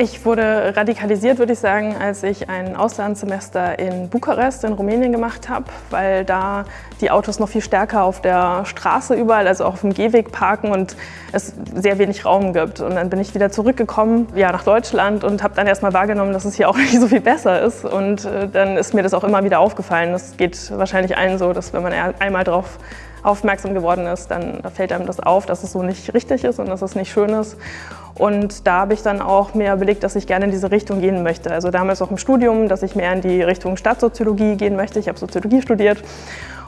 Ich wurde radikalisiert, würde ich sagen, als ich ein Auslandssemester in Bukarest in Rumänien gemacht habe, weil da die Autos noch viel stärker auf der Straße überall, also auch auf dem Gehweg parken und es sehr wenig Raum gibt. Und dann bin ich wieder zurückgekommen ja, nach Deutschland und habe dann erstmal wahrgenommen, dass es hier auch nicht so viel besser ist. Und äh, dann ist mir das auch immer wieder aufgefallen. Das geht wahrscheinlich allen so, dass wenn man einmal drauf aufmerksam geworden ist, dann da fällt einem das auf, dass es so nicht richtig ist und dass es nicht schön ist. Und da habe ich dann auch mir überlegt, dass ich gerne in diese Richtung gehen möchte. Also damals auch im Studium, dass ich mehr in die Richtung Stadtsoziologie gehen möchte. Ich habe Soziologie studiert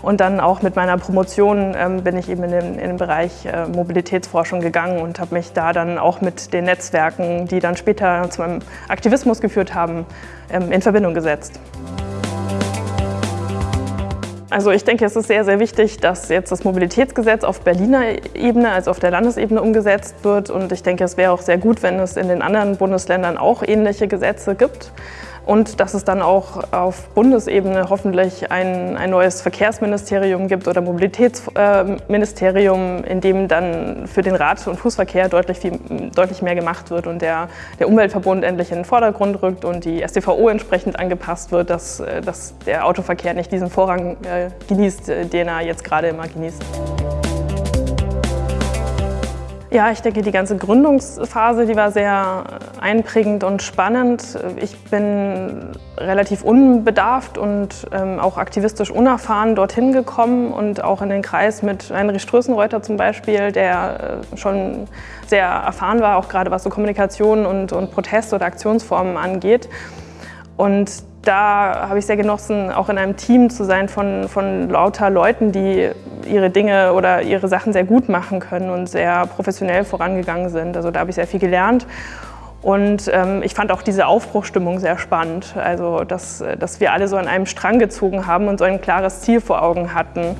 und dann auch mit meiner Promotion ähm, bin ich eben in den, in den Bereich äh, Mobilitätsforschung gegangen und habe mich da dann auch mit den Netzwerken, die dann später zu meinem Aktivismus geführt haben, ähm, in Verbindung gesetzt. Also ich denke, es ist sehr, sehr wichtig, dass jetzt das Mobilitätsgesetz auf Berliner Ebene, also auf der Landesebene umgesetzt wird. Und ich denke, es wäre auch sehr gut, wenn es in den anderen Bundesländern auch ähnliche Gesetze gibt und dass es dann auch auf Bundesebene hoffentlich ein, ein neues Verkehrsministerium gibt oder Mobilitätsministerium, in dem dann für den Rad- und Fußverkehr deutlich, viel, deutlich mehr gemacht wird und der, der Umweltverbund endlich in den Vordergrund rückt und die StVO entsprechend angepasst wird, dass, dass der Autoverkehr nicht diesen Vorrang äh, genießt, den er jetzt gerade immer genießt. Ja, ich denke, die ganze Gründungsphase, die war sehr einprägend und spannend. Ich bin relativ unbedarft und ähm, auch aktivistisch unerfahren dorthin gekommen und auch in den Kreis mit Heinrich Strößenreuter zum Beispiel, der äh, schon sehr erfahren war, auch gerade was so Kommunikation und, und Protest- oder Aktionsformen angeht. Und da habe ich sehr genossen, auch in einem Team zu sein von, von lauter Leuten, die ihre Dinge oder ihre Sachen sehr gut machen können und sehr professionell vorangegangen sind. Also da habe ich sehr viel gelernt. Und ähm, ich fand auch diese Aufbruchstimmung sehr spannend, also dass, dass wir alle so an einem Strang gezogen haben und so ein klares Ziel vor Augen hatten.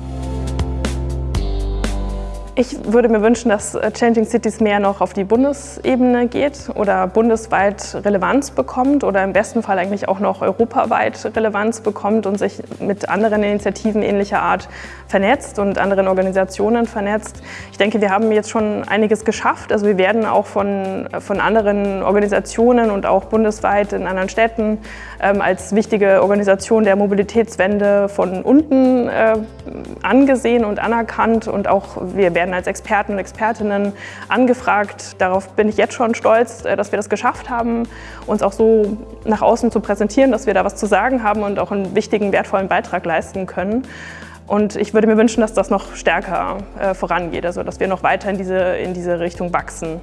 Ich würde mir wünschen, dass äh, Changing Cities mehr noch auf die Bundesebene geht oder bundesweit Relevanz bekommt oder im besten Fall eigentlich auch noch europaweit Relevanz bekommt und sich mit anderen Initiativen ähnlicher Art vernetzt und anderen Organisationen vernetzt. Ich denke, wir haben jetzt schon einiges geschafft. Also wir werden auch von, von anderen Organisationen und auch bundesweit in anderen Städten ähm, als wichtige Organisation der Mobilitätswende von unten äh, angesehen und anerkannt und auch wir werden als Experten und Expertinnen angefragt. Darauf bin ich jetzt schon stolz, äh, dass wir das geschafft haben, uns auch so nach außen zu präsentieren, dass wir da was zu sagen haben und auch einen wichtigen, wertvollen Beitrag leisten können. Und ich würde mir wünschen, dass das noch stärker äh, vorangeht, also dass wir noch weiter in diese, in diese Richtung wachsen.